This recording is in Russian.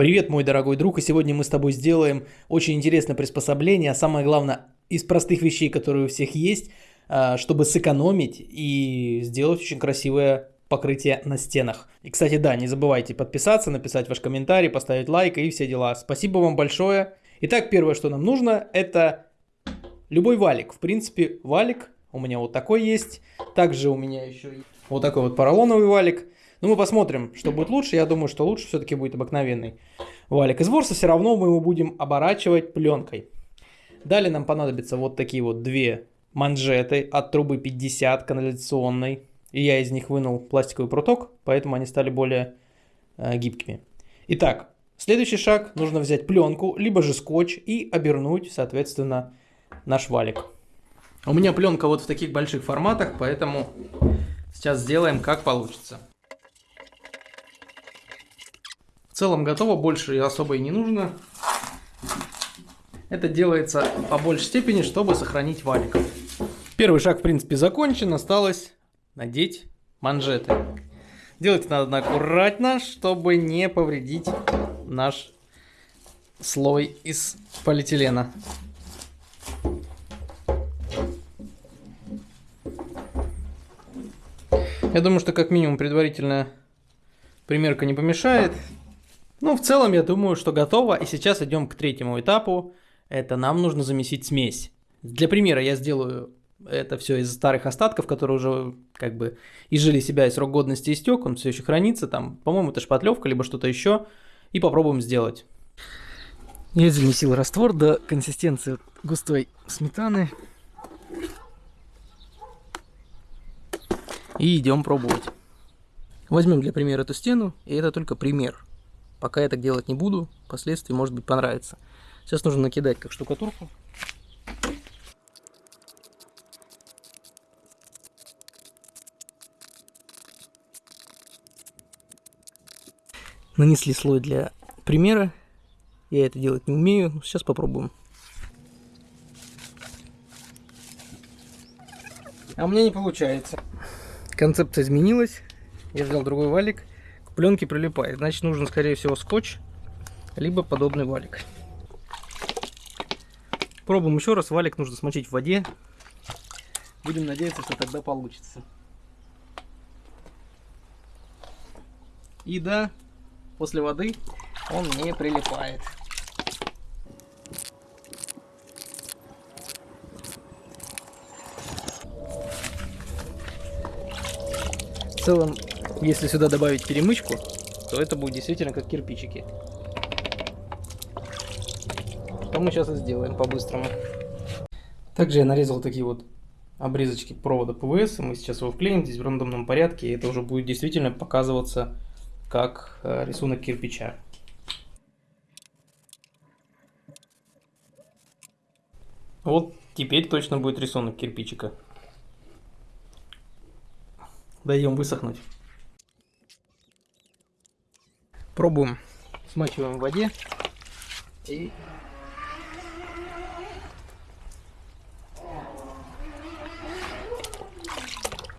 Привет, мой дорогой друг, и сегодня мы с тобой сделаем очень интересное приспособление, а самое главное, из простых вещей, которые у всех есть, а, чтобы сэкономить и сделать очень красивое покрытие на стенах. И, кстати, да, не забывайте подписаться, написать ваш комментарий, поставить лайк и все дела. Спасибо вам большое. Итак, первое, что нам нужно, это любой валик. В принципе, валик у меня вот такой есть. Также у меня еще вот такой вот поролоновый валик. Но мы посмотрим, что будет лучше. Я думаю, что лучше все-таки будет обыкновенный валик из ворса. Все равно мы его будем оборачивать пленкой. Далее нам понадобятся вот такие вот две манжеты от трубы 50 канализационной. И я из них вынул пластиковый пруток, поэтому они стали более э, гибкими. Итак, следующий шаг. Нужно взять пленку, либо же скотч и обернуть, соответственно, наш валик. У меня пленка вот в таких больших форматах, поэтому сейчас сделаем как получится. В целом готово, больше особо и не нужно. Это делается по большей степени, чтобы сохранить валик. Первый шаг, в принципе, закончен. Осталось надеть манжеты. Делать надо аккуратно, чтобы не повредить наш слой из полиэтилена. Я думаю, что как минимум предварительная примерка не помешает. Ну, в целом, я думаю, что готово. И сейчас идем к третьему этапу. Это нам нужно замесить смесь. Для примера я сделаю это все из старых остатков, которые уже как бы изжили себя, и срок годности истек, он все еще хранится. Там, по-моему, это шпатлевка, либо что-то еще. И попробуем сделать. Я замесил раствор до консистенции густой сметаны. И идем пробовать. Возьмем для примера эту стену, и это только пример. Пока я так делать не буду, впоследствии, может быть, понравится. Сейчас нужно накидать как штукатурку. Нанесли слой для примера. Я это делать не умею, сейчас попробуем. А у меня не получается концепция изменилась. Я взял другой валик. К пленке прилипает. Значит, нужен, скорее всего, скотч, либо подобный валик. Пробуем еще раз. Валик нужно смочить в воде. Будем надеяться, что тогда получится. И да, после воды он не прилипает. В целом, если сюда добавить перемычку, то это будет действительно как кирпичики. Что мы сейчас и сделаем по-быстрому. Также я нарезал такие вот обрезочки провода ПВС. Мы сейчас его вклеим здесь в рандомном порядке. И это уже будет действительно показываться как э, рисунок кирпича. Вот теперь точно будет рисунок кирпичика. Даем высохнуть пробуем. Смачиваем в воде и